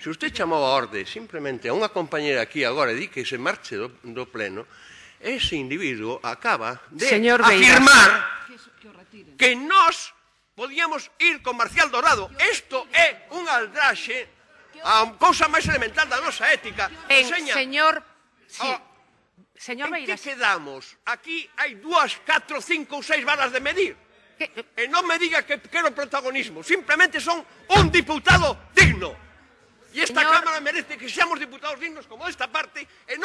Se usted chamou a orde simplemente a unha compañera aquí agora e di que se marche do, do pleno, ese individuo acaba de Señor afirmar que nós podíamos ir con Marcial Dorado. Isto é un aldraxe a cousa máis elemental da nosa ética. En, Seña, señor... Sí. Oh, Señor En que quedamos? Aquí hai dúas, catro, cinco ou seis varas de medir. Que... E eh, non me diga que quero protagonismo. Simplemente son un diputado de E esta Señor... Cámara merece que seamos diputados dignos como esta parte, en